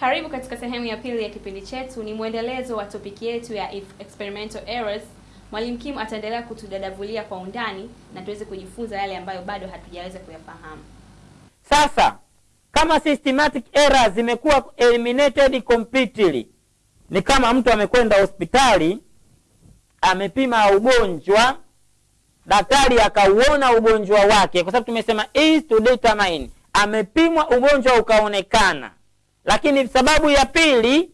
Karibu katika sehemu ya pili ya kipindi chetu. Ni mwendelezo wa topiki yetu ya if- experimental errors. Mwalimu Kim ataendelea kutudadavulia kwa undani na tuweze kujifunza yale ambayo bado hatujaweza kuyafahamu. Sasa kama systematic errors zimekuwa eliminated completely, ni kama mtu amekwenda hospitali amepima ugonjwa, daktari akauona ugonjwa wake, kwa sababu tumesema is to determine, amepimwa ugonjwa ukaonekana, lakini sababu ya pili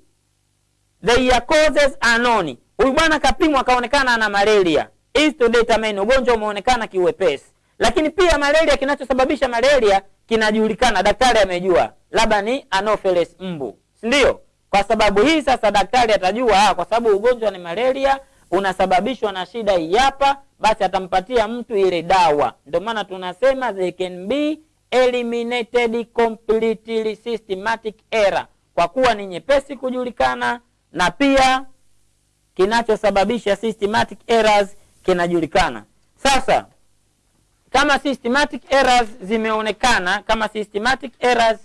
their causes are known. Huyu bwana kapimwa akaonekana ana malaria, is to determine, ugonjwa umeonekana kiwepesi, lakini pia malaria, kinachosababisha malaria kinajulikana, daktari amejua, labda ni anopheles mbu, si ndio? Kwa sababu hii sasa daktari atajua, ha, kwa sababu ugonjwa ni malaria unasababishwa na shida hii hapa, basi atampatia mtu ile dawa. Ndio maana tunasema they can be eliminated completely systematic error, kwa kuwa ni nyepesi kujulikana na pia kinachosababisha systematic errors kinajulikana. Sasa kama systematic errors zimeonekana, kama systematic errors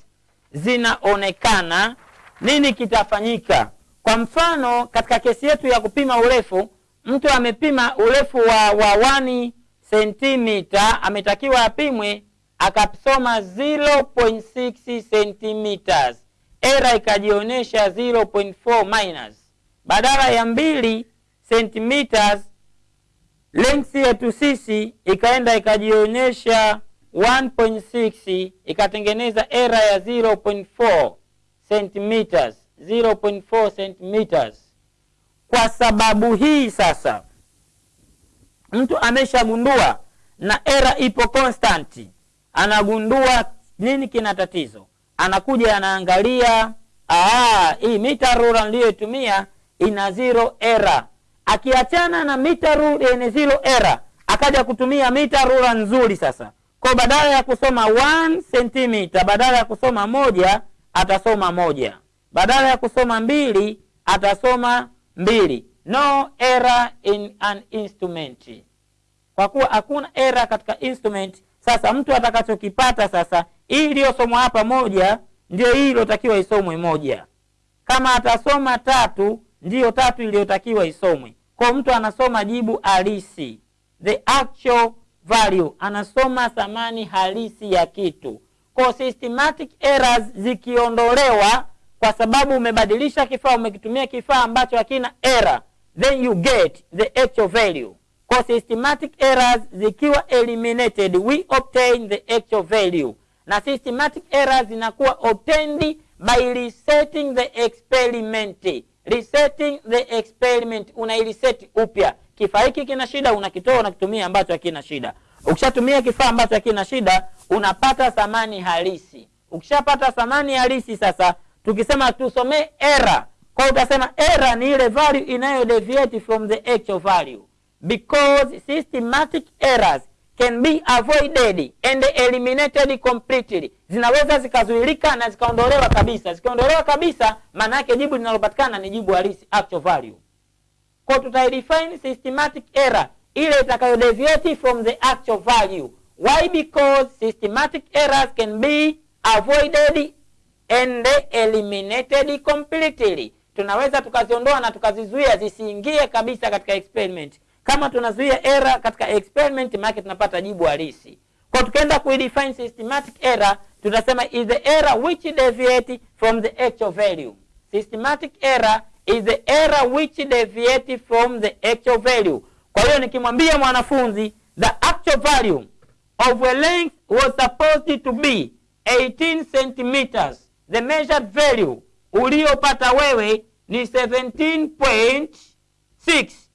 zinaonekana, nini kitafanyika? Kwa mfano, katika kesi yetu ya kupima urefu, mtu amepima urefu wa wa 1 sentimita, ametakiwa apimwe, akasoma 0.6 centimeters, era ikajionyesha 0.4 minus, badala ya mbili centimeters length yetu sisi ikaenda ikajionyesha 1.6 ikatengeneza era ya 0.4 centimeters 0.4 centimeters. Kwa sababu hii sasa, mtu ameshagundua na era ipo constant, anagundua nini kina tatizo, anakuja anaangalia, hii mita rula niliyoitumia ina zero error. Akiachana na mita rule yenye zero error akaja kutumia mita rula nzuri sasa. Kwa badala ya kusoma 1 centimeter badala ya kusoma moja atasoma moja. Badala ya kusoma mbili atasoma mbili. No error in an instrument. Kwa kuwa hakuna error katika instrument sasa mtu atakachokipata sasa hii iliyosomwa hapa moja ndio hii iliyotakiwa isomwe moja. Kama atasoma tatu ndiyo tatu iliyotakiwa isomwe. Kwa mtu anasoma jibu halisi the actual value. Anasoma thamani halisi ya kitu. Kwa systematic errors zikiondolewa kwa sababu umebadilisha kifaa umekitumia kifaa ambacho hakina error then you get the actual value kwa systematic errors zikiwa eliminated we obtain the actual value. Na systematic errors zinakuwa obtained by resetting the experiment. Resetting the experiment unaireset upya. Kifaa hiki kina shida unakitoa unakitumia ambacho hakina shida. Ukishatumia kifaa ambacho hakina shida unapata thamani halisi. Ukishapata thamani halisi sasa tukisema tusomee error kwa utasema error ni ile value inayo deviate from the actual value because systematic errors can be avoided and eliminated completely. Zinaweza zikazuilika na zikaondolewa kabisa. Zikiondolewa kabisa maana yake jibu linalopatikana ni jibu halisi actual value. Kwa tutaidefine systematic error ile itakayodeviate from the actual value. Why? Because systematic errors can be avoided and eliminated completely. Tunaweza tukaziondoa na tukazizuia zisiingie kabisa katika experiment kama tunazuia error katika experiment maana tunapata jibu halisi. Kwa tukaenda kuidefine systematic error tutasema is the error which deviate from the actual value. Systematic error is the error which deviate from the actual value. Kwa hiyo nikimwambia mwanafunzi the actual value of a length was supposed to be 18 centimeters. The measured value uliopata wewe ni 17.6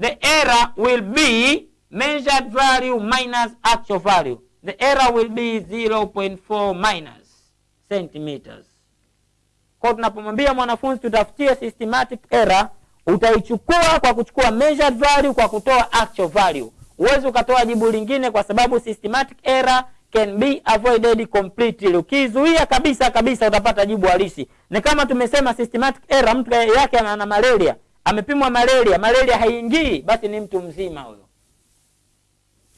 the error will be measured value minus actual value. The error will be 0.4 minus centimeters. Kwa tunapomwambia mwanafunzi tutafutie systematic error utaichukua kwa kuchukua measured value kwa kutoa actual value. Huwezi ukatoa jibu lingine kwa sababu systematic error can be avoided completely. Ukizuia kabisa kabisa utapata jibu halisi. Ni kama tumesema systematic error mtu yake ana malaria amepimwa malaria malaria haiingii basi ni mtu mzima huyo.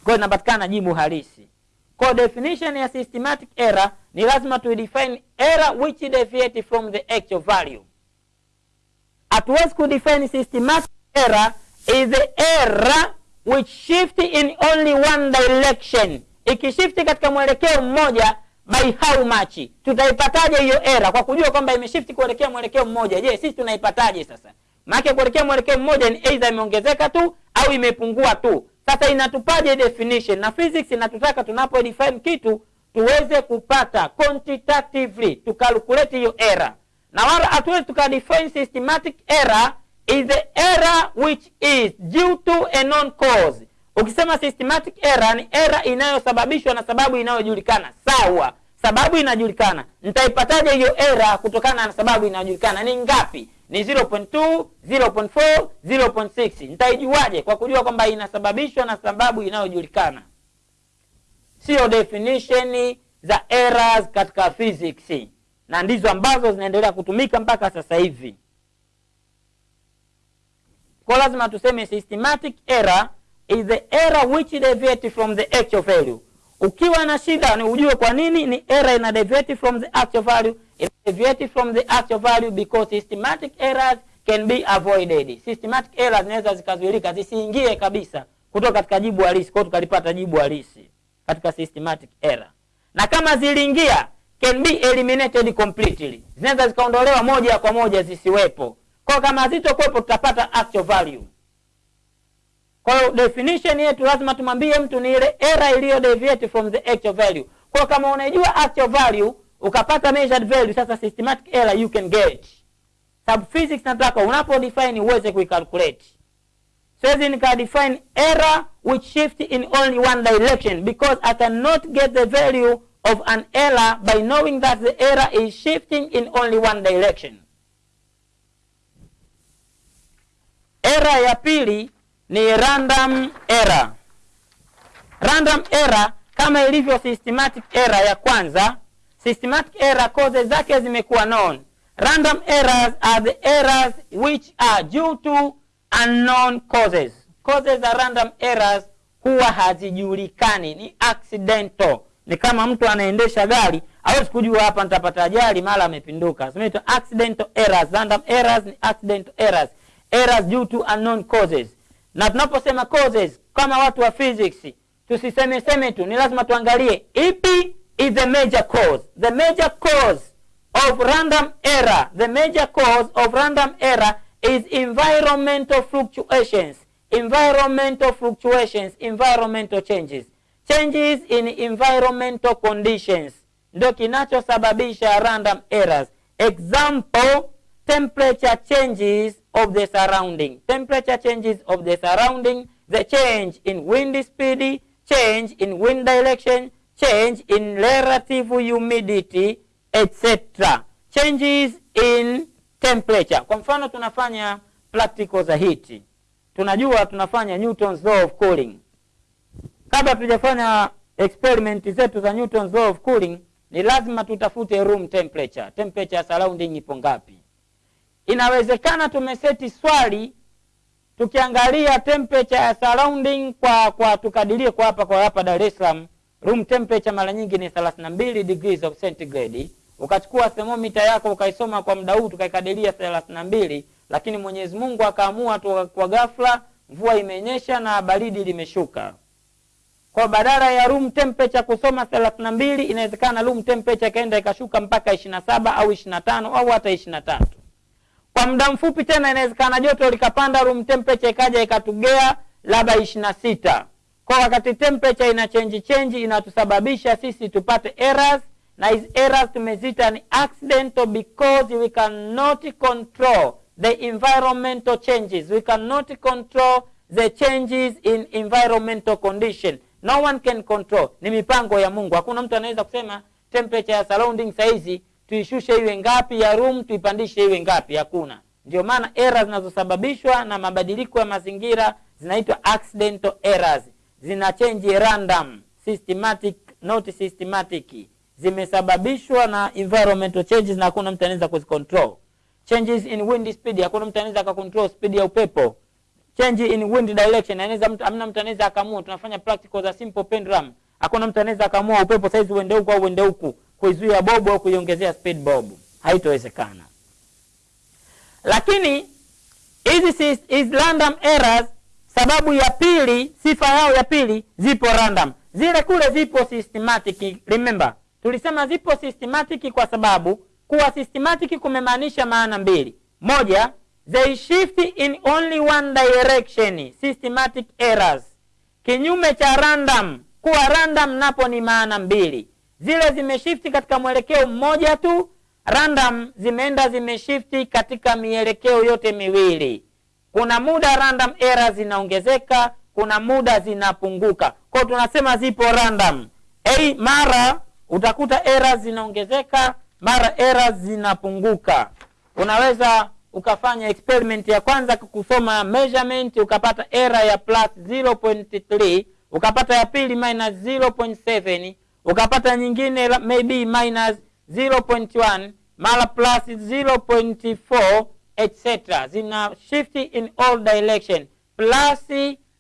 Kwa hiyo inapatikana jibu halisi. Kwa definition ya systematic error ni lazima tu define error which deviate from the actual value. Hatuwezi kudefine systematic error is the error which shift in only one direction. Ikishifti katika mwelekeo mmoja by how much? Tutaipataje hiyo error? Kwa kujua kwamba imeshifti kuelekea mwelekeo mmoja. Je sisi tunaipataje sasa maana kuelekea mwelekeo mmoja ni either imeongezeka tu au imepungua tu. Sasa inatupaje definition? Na physics inatutaka tunapo define kitu tuweze kupata quantitatively tukalculate hiyo error. Na wala hatuwezi tukadefine systematic error is the error which is due to a known cause. Ukisema systematic error ni error inayosababishwa na sababu inayojulikana. Sawa. Sababu inajulikana. Nitaipataje hiyo error kutokana na sababu inayojulikana? Ni ngapi ni 0.2 0.4 0.6 nitaijuaje kwa kujua kwamba inasababishwa na sababu inayojulikana? Sio definition za errors katika physics. Na ndizo ambazo zinaendelea kutumika mpaka sasa hivi. Kwa lazima tuseme systematic error is the error which deviates from the actual value ukiwa na shida ni ujue kwa nini ni error ina deviate from the actual value. Ina deviate from the actual value because systematic errors can be avoided. Systematic errors zinaweza zikazuilika zisiingie kabisa kutoka katika jibu halisi kwa tukalipata jibu halisi katika systematic error. Na kama ziliingia can be eliminated completely. Zinaweza zikaondolewa moja kwa moja zisiwepo. Kwa kama hazitokuwepo tutapata actual value kwa hiyo definition yetu lazima tumwambie mtu ni ile error iliyo deviate from the actual value. Kwa kama unajua actual value ukapata measured value sasa systematic error you can get. Sub physics nataka unapo define uweze kuicalculate siwezi nika define error which shift in only one direction because i cannot get the value of an error by knowing that the error is shifting in only one direction. Error ya pili ni random error. Random error kama ilivyo systematic error ya kwanza systematic error causes zake zimekuwa known. Random errors are the errors which are due to unknown causes. Causes za random errors huwa hazijulikani ni accidental. Ni kama mtu anaendesha gari hawezi kujua hapa nitapata ajali mara amepinduka. Zinaitwa accidental errors. Random errors ni accidental errors. Errors due to unknown causes na tunaposema causes kama watu wa physics tusiseme seme tu ni lazima tuangalie ipi is the major cause. The major cause of random error the major cause of random error is environmental fluctuations. Environmental fluctuations environmental changes. Changes in environmental conditions. Ndio kinachosababisha random errors. Example temperature changes of the surrounding. Temperature changes of the surrounding. The change in wind speed change in wind direction change in relative humidity etc changes in temperature. Kwa mfano tunafanya practical za heat. Tunajua tunafanya newton's law of cooling. Kabla tujafanya experiment zetu za newton's law of cooling ni lazima tutafute room temperature. Temperature surrounding ipo ngapi inawezekana tumeseti swali tukiangalia temperature ya surrounding kwa kwa tukadirie kwa hapa kwa hapa Dar es Salaam. Room temperature mara nyingi ni 32 degrees of centigrade. Ukachukua thermometer yako ukaisoma kwa muda huu tukaikadiria 32 lakini Mwenyezi Mungu akaamua tu kwa ghafla mvua imenyesha na baridi limeshuka. Kwa badala ya room temperature kusoma 32 inawezekana room temperature kaenda ikashuka mpaka 27 au 25 au hata 23 kwa muda mfupi tena inawezekana joto likapanda room temperature ikaja ikatugea labda ishirini na sita. Kwa wakati temperature ina change change inatusababisha sisi tupate errors na hizi errors tumezita ni accidental because we cannot control the environmental changes. We cannot control the changes in environmental condition. No one can control. Ni mipango ya mungu. Hakuna mtu anaweza kusema temperature ya surrounding saizi tuishushe iwe ngapi ya room tuipandishe iwe ngapi hakuna. Ndio maana error zinazosababishwa na mabadiliko ya mazingira zinaitwa accidental errors. Zina change random systematic not systematic. Zimesababishwa na environmental changes na hakuna mtu anaweza kuzicontrol. Changes in wind speed hakuna mtu anaweza akacontrol speed ya upepo. Change in wind direction anaweza mtu amna mtu anaweza akaamua tunafanya practical za simple pendulum. Hakuna mtu anaweza akaamua upepo saizi uende huku au uende huku kuizuia bobu au kuiongezea speed bobu haitowezekana. Lakini hizi is random errors sababu ya pili sifa yao ya pili zipo random. Zile kule zipo systematic remember. Tulisema zipo systematic kwa sababu kuwa systematic kumemaanisha maana mbili. Moja they shift in only one direction systematic errors. Kinyume cha random kuwa random napo ni maana mbili zile zimeshifti katika mwelekeo mmoja tu random zimeenda zimeshifti katika mielekeo yote miwili. Kuna muda random era zinaongezeka kuna muda zinapunguka. Kwao tunasema zipo random. Hey, mara utakuta era zinaongezeka mara era zinapunguka. Unaweza ukafanya experiment ya kwanza kusoma measurement ukapata era ya plus 0.3 ukapata ya pili minus 0.7 ukapata nyingine maybe minus 0.1 mara plus 0.4 etc zina shift in all direction. Plus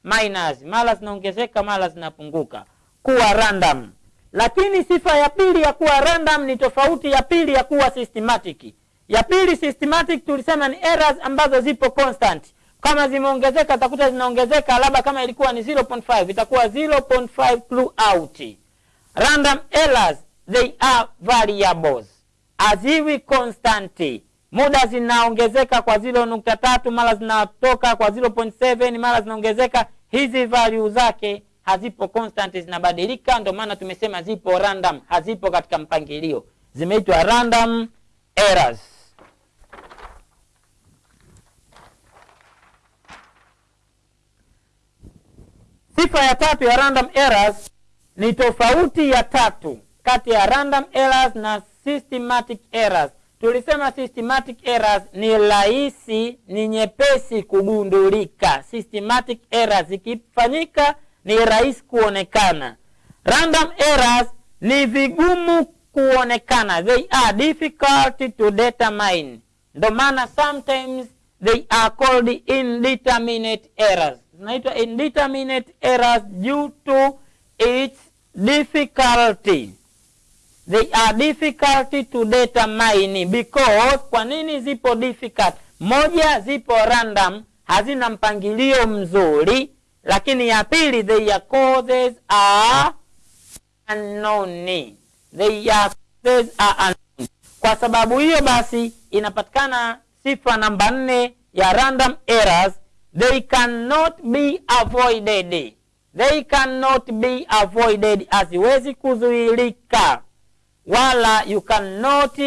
minus. Mara zinaongezeka mara zinapunguka. Kuwa random. Lakini sifa ya pili ya kuwa random ni tofauti ya pili ya kuwa systematic. Ya pili systematic tulisema ni errors ambazo zipo constant. Kama zimeongezeka utakuta zinaongezeka labda kama ilikuwa ni 0.5 itakuwa 0.5 throughout random errors they are variables. Haziwi constant muda zinaongezeka kwa 0.3 mara zinatoka kwa 0.7 mara zinaongezeka. Hizi value zake hazipo constant zinabadilika. Ndio maana tumesema zipo random hazipo katika mpangilio. Zimeitwa random errors. Sifa ya tatu ya random errors ni tofauti ya tatu kati ya random errors na systematic errors. Tulisema systematic errors ni rahisi ni nyepesi kugundulika. Systematic errors zikifanyika ni rahisi kuonekana. Random errors ni vigumu kuonekana. They are difficult to determine. Ndo maana sometimes they are called indeterminate errors. Zinaitwa indeterminate errors due to its difficulty. They are difficult to determine because kwa nini zipo difficult? Moja zipo random hazina mpangilio mzuri lakini ya pili their causes are unknown. They are causes are unknown. Kwa sababu hiyo basi inapatikana sifa namba nne ya random errors. They cannot be avoided they cannot be avoided haziwezi kuzuilika. Wala you cannot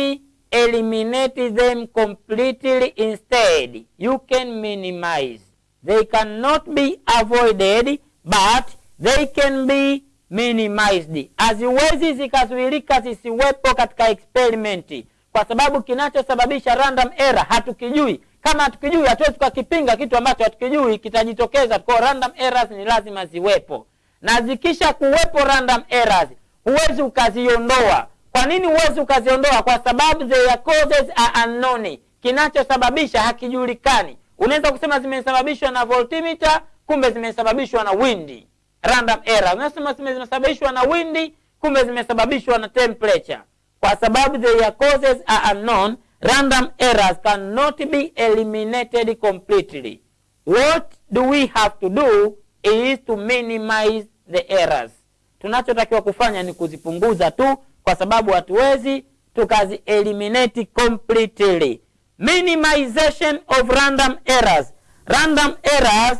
eliminate them completely instead. You can minimize. They cannot be avoided but they can be minimized. Haziwezi zikazuilika zisiwepo katika experiment. Kwa sababu kinachosababisha random error hatukijui kama hatukijui hatuwezi tukakipinga kitu ambacho hatukijui kitajitokeza. Kwa random errors ni lazima ziwepo. Na zikisha kuwepo random errors huwezi ukaziondoa. Kwa nini huwezi ukaziondoa? Kwa sababu their causes are unknown. Kinachosababisha hakijulikani. Unaweza kusema zimesababishwa na voltimeter kumbe zimesababishwa na windi random error. Unasema zimesababishwa na windi kumbe zimesababishwa na temperature. Kwa sababu their causes are unknown random errors cannot be eliminated completely. What do we have to do is to minimize the errors. Tunachotakiwa kufanya ni kuzipunguza tu kwa sababu hatuwezi tukazi eliminate completely. Minimization of random errors. Random errors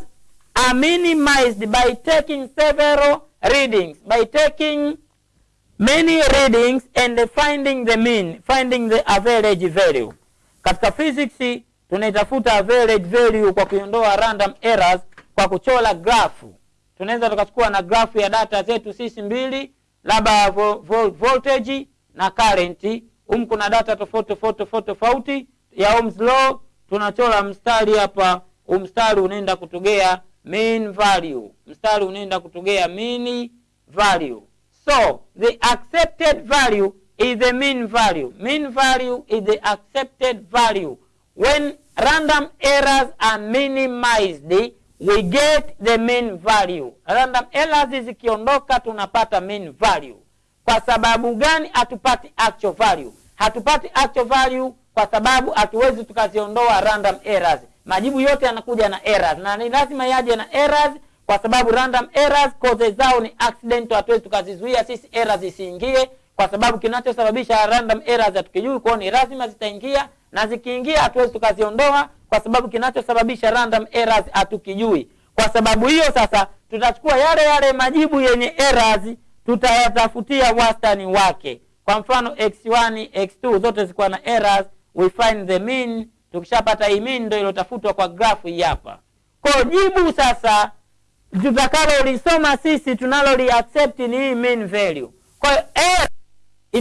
are minimized by taking several readings by taking many readings and finding the mean finding the average value. Katika physics tunaitafuta average value kwa kuiondoa random errors kwa kuchora grafu. Tunaweza tukachukua na grafu ya data zetu sisi mbili labda vo, vo, voltage na current. Humu kuna data tofauti tofauti tofauti tofauti ya Ohm's law. Tunachora mstari hapa. Umstari mstari unaenda kutugea mean value. Mstari unaenda kutugea mean value so the accepted value is the mean value mean value is the accepted value when random errors are minimized we get the mean value. Random errors zikiondoka tunapata mean value. Kwa sababu gani hatupati actual value? Hatupati actual value kwa sababu hatuwezi tukaziondoa random errors. Majibu yote yanakuja na errors na ni lazima yaje na errors kwa sababu random errors cause zao ni accident. hatuwezi tukazizuia sisi errors zisiingie, kwa sababu kinachosababisha random errors hatukijui, kwao ni lazima zitaingia, na zikiingia hatuwezi tukaziondoa kwa sababu kinachosababisha random errors hatukijui. Kwa sababu hiyo sasa tutachukua yale yale majibu yenye errors, tutayatafutia wastani wake. Kwa mfano x1, x2 zote zikuwa na errors, we find the mean. Tukishapata hii mean ndio ilotafutwa kwa grafu hii hapa. Kwa jibu sasa tutakalolisoma sisi tunaloli accept ni hii mean value. Kwa hiyo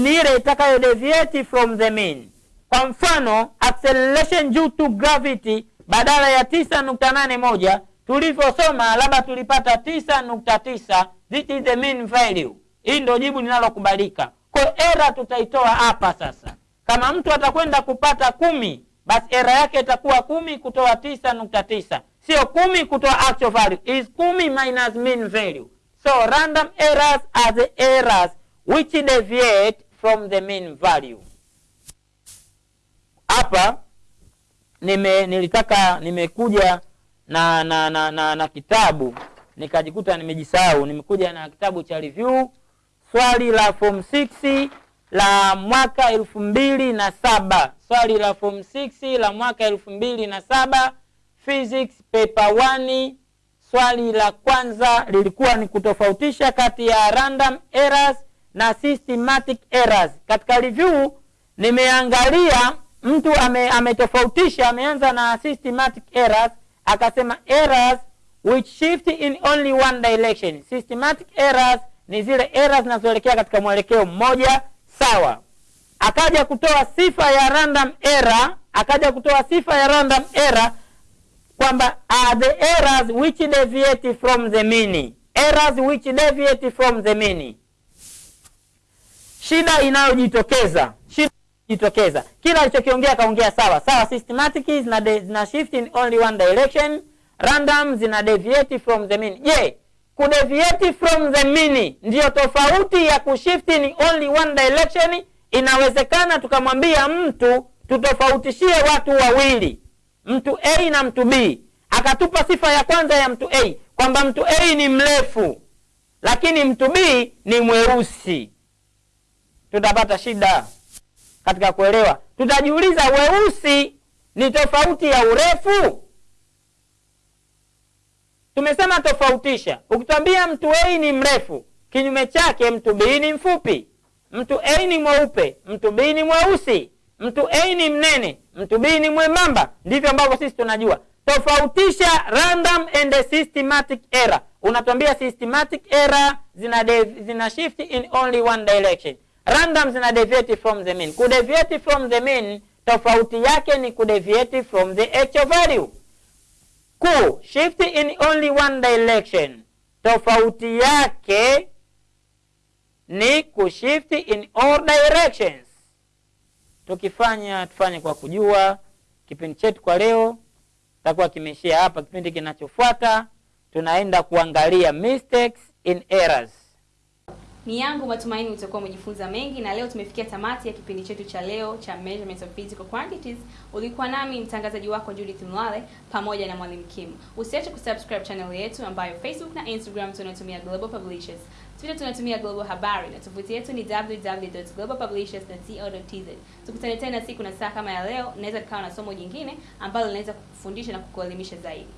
ni ile itakayo deviate from the mean. Kwa mfano acceleration due to gravity badala ya tisa nukta nane moja tulivyosoma, labda tulipata tisa nukta tisa this is the mean value. Hii ndio jibu linalokubalika. Kwa hiyo error tutaitoa hapa sasa. Kama mtu atakwenda kupata kumi, basi error yake itakuwa kumi kutoa tisa nukta tisa sio kumi kutoa actual value, is kumi minus mean value. So random errors are the errors which deviate from the mean value. Hapa nime nilitaka nimekuja na na, na, na na kitabu nikajikuta nimejisahau. Nimekuja na kitabu cha review, swali la form 6 la mwaka elfu mbili na saba swali la form 6 la mwaka elfu mbili na saba physics paper 1 swali la kwanza lilikuwa ni kutofautisha kati ya random errors na systematic errors. Katika review nimeangalia mtu ame, ametofautisha ameanza na systematic errors akasema errors which shift in only one direction. Systematic errors ni zile errors zinazoelekea katika mwelekeo mmoja sawa. Akaja kutoa sifa ya random error, akaja kutoa sifa ya random error kwamba are the errors which deviate from the mean. Errors which deviate from the mean. Shida inayojitokeza shida inayojitokeza, kila alichokiongea kaongea sawa sawa. Systematic zina, zina shift in only one direction, random zina deviate from the mean. Je, kudeviate from the mean ndiyo tofauti ya kushift in only one direction? Inawezekana tukamwambia mtu tutofautishie watu wawili mtu A na mtu B, akatupa sifa ya kwanza ya mtu A kwamba mtu A ni mrefu lakini mtu B ni mweusi, tutapata shida katika kuelewa. Tutajiuliza, weusi ni tofauti ya urefu? Tumesema tofautisha. Ukitwambia mtu A ni mrefu, kinyume chake mtu B ni mfupi. Mtu A ni mweupe, mtu B ni mweusi. Mtu A ni mnene, mtu B ni mwembamba. Ndivyo ambavyo sisi tunajua. Tofautisha random and systematic error. Unatuambia systematic error zina, zina shift in only one direction. Random zina deviate from the mean. Kudeviate from the mean tofauti yake ni kudeviate from the actual value. Ku shift in only one direction tofauti yake ni kushift in all directions. Tukifanya tufanye kwa kujua. Kipindi chetu kwa leo takuwa kimeishia hapa. Kipindi kinachofuata tunaenda kuangalia mistakes in errors. Ni yangu matumaini utakuwa umejifunza mengi, na leo tumefikia tamati ya kipindi chetu cha leo cha Measurements of Physical Quantities. Ulikuwa nami mtangazaji wako Judith Mlale pamoja na Mwalimu Kim. Usiache kusubscribe channel yetu ambayo Facebook na Instagram tunatumia Global Publishers, Twitter tunatumia Global Habari na tovuti yetu ni www.globalpublishers.co.tz. Tukutane tena siku na saa kama ya leo, naweza tukawa na somo jingine ambalo linaweza kukufundisha na kukuelimisha zaidi.